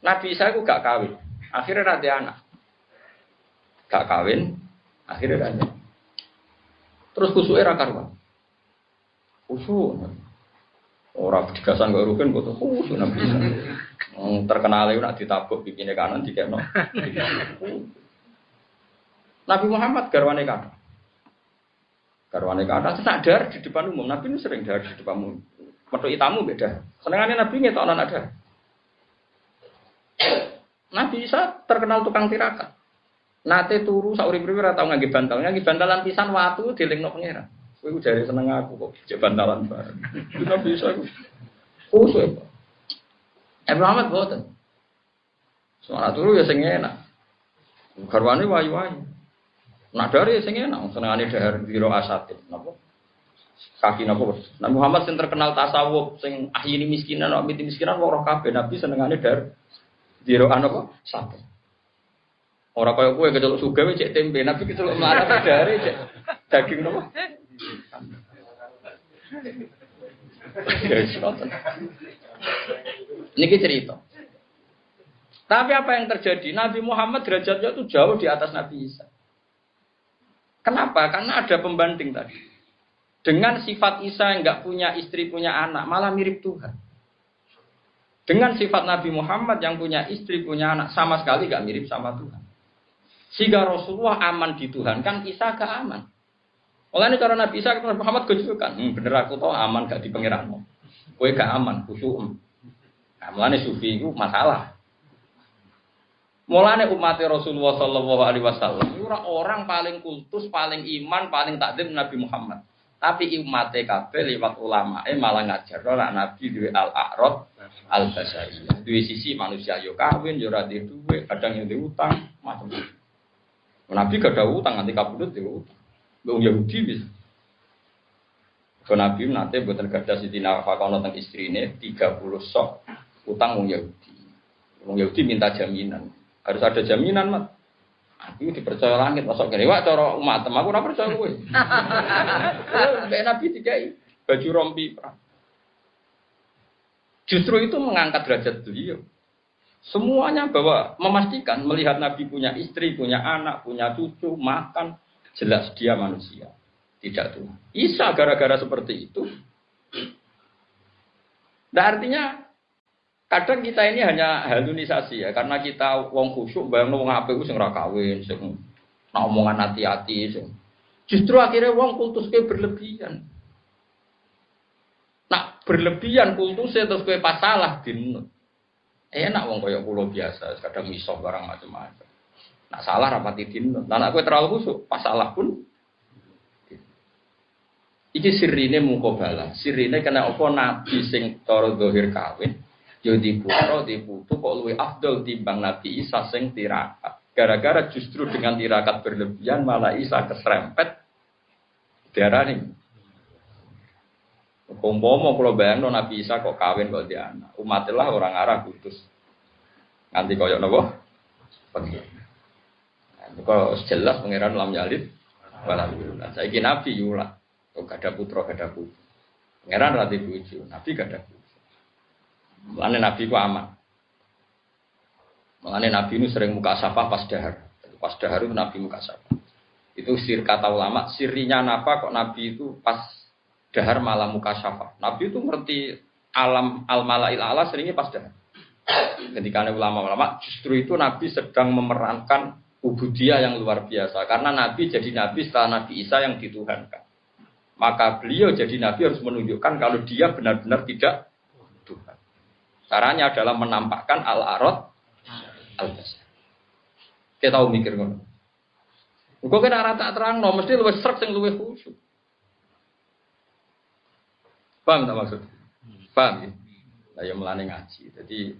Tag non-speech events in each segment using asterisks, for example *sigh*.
Nabi Isa itu gak kawin. Akhirnya nanti anak. Gak kawin, akhirnya nanti. Terus khusus era karuan. Khusus. Orang digasan gak rugen, kok khusus Nabi Isa. Terkenal itu nak ditabuk bikinnya kanan, dikeno. Nabi Muhammad garwane kanan. Garwane kanan, sadar di depan umum. Nabi ini sering dar di depan umum. Metu tamu beda. Senengannya Nabi ngetok ada. Nabi Isa terkenal tukang tirakat. Nate turu sak urip-urip ora tau ngangge bantal, ngangge bantalan pisan watu dilingno pangeran. Kowe jare seneng aku kok jek bantalan bareng. Nabi Isa iku kusuk. Eh Muhammad boten. Soal turu ya sing enak. Garwane wayu-wayu. Nak dari ya sing enak, senengane dahar biro asatid. Napa? Kaki napa? Nah Muhammad sing terkenal tasawuf, sing ahyini miskinan, miti miskinan wong roh kabeh Nabi senengane dar Dirokan apa? Satu. Orang kaya kue kecelok suga cek tempe, nabi kecelok marah dari cek daging apa? Ini cerita. Tapi apa yang terjadi? Nabi Muhammad derajatnya itu jauh di atas Nabi Isa. Kenapa? Karena ada pembanding tadi. Dengan sifat Isa yang nggak punya istri, punya anak, malah mirip Tuhan. Dengan sifat Nabi Muhammad yang punya istri, punya anak, sama sekali gak mirip sama Tuhan. Sehingga Rasulullah aman di Tuhan, kan Isa gak aman. Mulanya cara Nabi Isa Nabi Muhammad kejukan, hmm, bener aku tau aman gak di pengiranmu. Kue gak aman, khusyuk. Nah, mulanya sufi itu masalah. Mulanya umat Rasulullah Shallallahu Alaihi Wasallam orang paling kultus, paling iman, paling takdim Nabi Muhammad. Tapi umat TKP lewat ulama eh malah ngajar ora nabi duwe al a'rad al basariyah. Duwe sisi manusia yo kawin yo ora duwe, kadang yang utang, macam-macam. Nabi gak ada utang nanti kabudut yo utang. Wong Yahudi bisa. Ke Nabi nanti buatan kerja Siti Nafakono tentang istrinya 30 sok utang wong Yahudi. Wong Yahudi minta jaminan. Harus ada jaminan, mat. Aku dipercaya langit, masuk gini, wah cara umat aku ora percaya *laughs* kowe. Mbak Nabi dikai baju rompi perang. Justru itu mengangkat derajat beliau. Semuanya bahwa memastikan melihat Nabi punya istri, punya anak, punya cucu, makan, jelas dia manusia. Tidak Tuhan. Isa gara-gara seperti itu. Nah artinya Kadang kita ini hanya halunisasi ya, karena kita wong khusyuk, bayang wong apa itu sing kawin, sing nah omongan hati-hati, sing justru akhirnya wong kultus ke berlebihan. Nah berlebihan kultusnya terus ke pasalah dinut. Enak wong kaya pulau biasa, kadang misok barang macam-macam. Nah salah rapati dinut. Nah aku terlalu khusyuk, pasalah pun Iki sirine mukobala, sirine kena apa nabi sing toro dohir kawin, Yo di putra di putu kok luwe afdol timbang Nabi Isa sing tirakat. Gara-gara justru dengan tirakat berlebihan malah Isa keserempet darah nih. Kompomo kalau bayang Nabi Isa kok kawin kok dia anak. Umatilah orang Arab putus. Nanti koyok nopo? Kalau jelas pangeran lam yalid Alhamdulillah. Saya Nabi yulah. Kok gak ada putra, gak ada putri. Pangeran rati buju, Nabi gak ada putra. Mulane Nabi ku aman. Mulane Nabi ini sering muka safah pas dahar. Pas dahar itu Nabi muka safah. Itu sir kata ulama, sirinya apa kok Nabi itu pas dahar malah muka safah. Nabi itu ngerti alam al malail ala seringnya pas dahar. Ketika ulama-ulama justru itu Nabi sedang memerankan ubudiyah yang luar biasa. Karena Nabi jadi Nabi setelah Nabi Isa yang dituhankan. Maka beliau jadi Nabi harus menunjukkan kalau dia benar-benar tidak Tuhan. Caranya adalah menampakkan al-arad al-basar. Kita tahu mikir ngono. Kok kena rata terang no, mesti luwih serak sing luwih khusyuk. Paham tak maksud? Paham ya? Lah ya melane ngaji. Jadi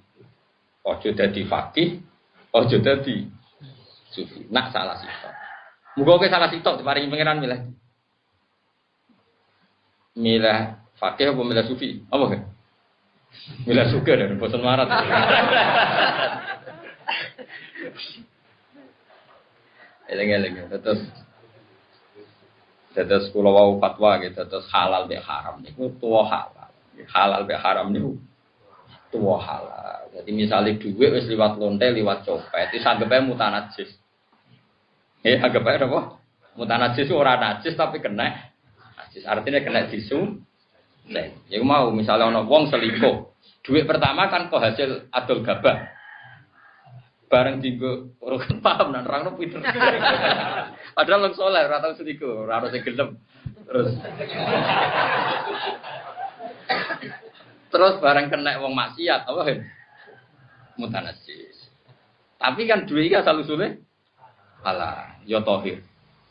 ojo dadi fakih, ojo dadi sufi. Nak salah sitok. Muga kowe salah sitok diparingi pangeran milih. Milih fakih apa milih sufi? Apa kan? Mila suka dan bosan marah. Eleng-eleng terus terus kalau wau fatwa gitu terus halal be haram niku tua halal halal be haram niku tua halal. Jadi misalnya duit wis liwat lonte, liwat copet, itu anggapnya mutanajis. Ya, anggapnya apa? Itu orang najis tapi kena najis. Artinya kena disu. Ya mau misalnya ono wong selingkuh, duit pertama kan kok hasil adol gabah. Bareng dinggo urut paham nan orang pinter. *laughs* Padahal wong soleh ora tau selingkuh, ora ono sing gelem. Terus Terus bareng kena wong maksiat apa kan? Mutanasis. Tapi kan duit iki asal usule halal, ya tohir,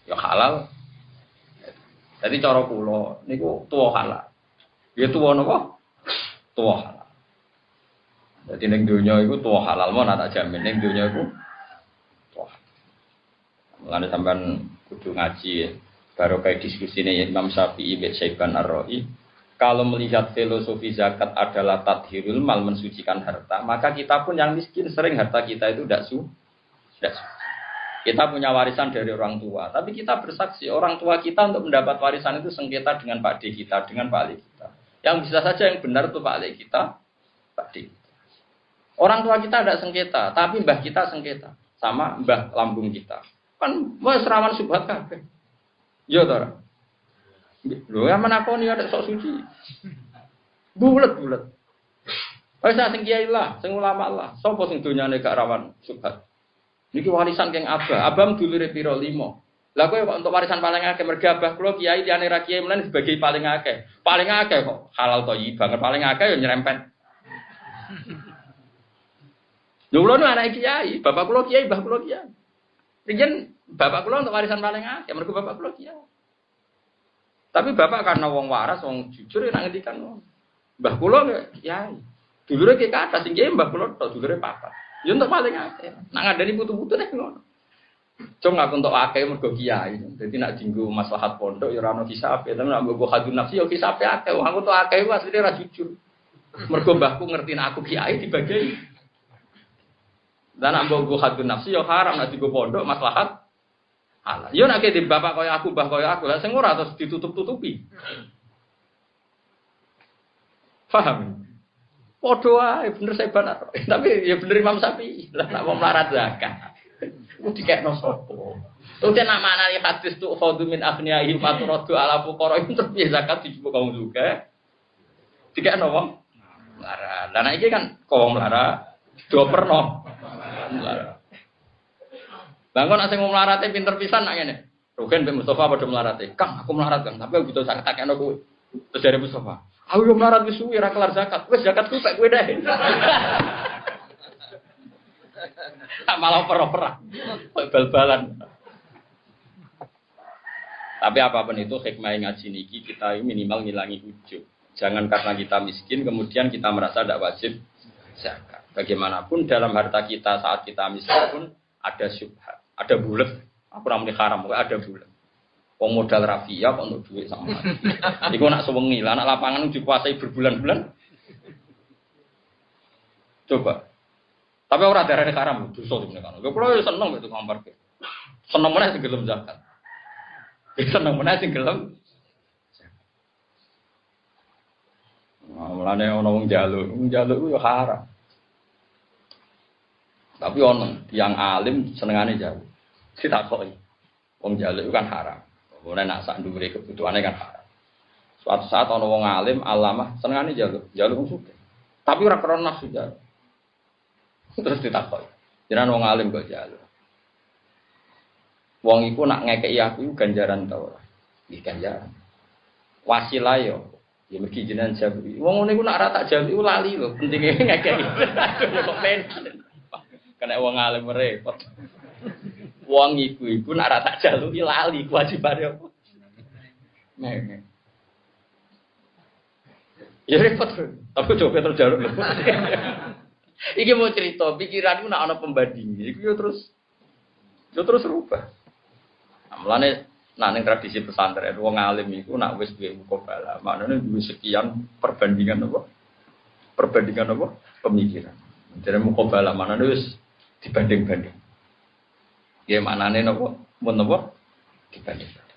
ya halal. Jadi cara kula niku tuwa halal. Ya tuwa napa? Tuwa halal. Jadi neng dunia itu tuwa halal mau tak jamin neng dunia itu tuwa. Mulane sampean kudu ngaji ya. Baru kayak diskusi nih Imam Syafi'i, Ibn Syaiban Ar-Ra'i kalau melihat filosofi zakat adalah tadhirul mal mensucikan harta, maka kita pun yang miskin sering harta kita itu tidak su, tidak su. Kita punya warisan dari orang tua, tapi kita bersaksi orang tua kita untuk mendapat warisan itu sengketa dengan Pak D kita, dengan Pak Ali kita. Yang bisa saja yang benar itu Pak kita, D. Orang tua kita ada sengketa, tapi mbah kita sengketa sama mbah lambung kita. Kan wah serawan subhat kabeh. Yo tora. Lho ya menakoni ada sok suci. Bulet-bulet. Wis sing kiai lah, sing ulama lah. Sopo sing donyane gak rawan subhat. Niki warisan keng Abah. Abah dulure piro limo. Lah kowe untuk warisan paling akeh mergo Abah kula kiai liyane ra kiai mlen sebagai paling akeh. Paling akeh kok halal toyi banget paling akeh ya nyerempet. Lho kula anak kiai, bapak kula kiai, mbah kula kiai. Riyen bapak kula untuk warisan paling akeh mergo bapak kula kiai. Tapi bapak karena wong waras, wong jujur ya ngendikan wong. Mbah kula kiai. Dulure ki kata sing kiai mbah kula tok dulure papa. Ya untuk paling akeh. Nak ngadani putu-putu nek ngono. Cung aku untuk akeh mergo kiai. Dadi nak dinggo maslahat pondok ya ora ono hisab, tapi nak mbok hadun nafsi ya hisabe akeh. Aku untuk akeh asline ora jujur. Mergo mbahku ngerti aku kiai dibagi. Dan nak mbok hadun nafsi ya haram nak dinggo pondok maslahat halal. Yo nek di bapak kaya aku, mbah kaya aku, lah ora terus ditutup-tutupi. Paham? Padha wae bener saya benar. Tapi ya bener Imam Syafi'i. Lah nak mau melarat zakat. Ku dikekno sapa? Terus nak mana ya hadis tuh khadu min aghniyahim faturadu ala fuqara itu terus zakat dijupuk kaum juga. Dikekno wong melarat. Lah iki kan kaum do perno. Melarat. Bangun asing mau melarate pinter pisan nak ngene. Rugen Mbak Mustafa pada melarate. Kang, aku melarat Kang, tapi aku butuh zakat takekno kowe. Terus dari Mustafa, aku yo melarat wis suwi ra kelar zakat. Wis zakat ku pek kowe deh. Tak malah perah-perah. Bal-balan. Tapi apa pun itu hikmah ngaji niki kita minimal ngilangi ujub. Jangan karena kita miskin kemudian kita merasa tidak wajib zakat. Bagaimanapun dalam harta kita saat kita miskin pun ada syubhat ada bulat. Aku ramai haram, ada bulat. Wong modal rafia kok untuk duit sama. *laughs* Iku nak sewengi lah, anak lapangan dikuasai berbulan-bulan. Coba. Tapi orang darah haram, dosa sebenarnya kan. Gue kalau seneng itu ngampar ke. Seneng mana sih gelem zakat. Seneng mana sih gelem. Nah, mulane ana wong jaluk, wong jaluk itu haram. Tapi ono yang alim senengane jaluk ditakoi. Wong jaluk itu kan haram. Kemudian nak sak dhuwure kebutuhannya kan haram. Suatu saat ono wong alim alamah senengane jaluk, jaluk suka. Tapi ora krana nafsu jaluk. Terus ditakoi. Jenengan wong alim kok jaluk. Wong iku nak ngekeki aku ganjaran ta ora? Nggih ganjaran. Wasilah yo Ya mergi jenengan jawab. Wong ngene iku nak ora tak jaluk lali lho, pentinge *laughs* ngekeki. Kok men. Kena wong alim repot. Wong iku iku nak rata jaluki lali kewajibane apa? Nek. Ya repot. Tapi coba terus jaluk. Iki mau cerita, pikiranku nak ana pembanding. Iku yo terus yo terus rubah. Mulane nah ning tradisi pesantren wong alim iku nak wis duwe mukabala, maknane duwe sekian perbandingan apa? Perbandingan apa? Pemikiran. Jadi mukabala maknane wis dibanding-banding. Ya maknane napa? Mun napa? Dibanding.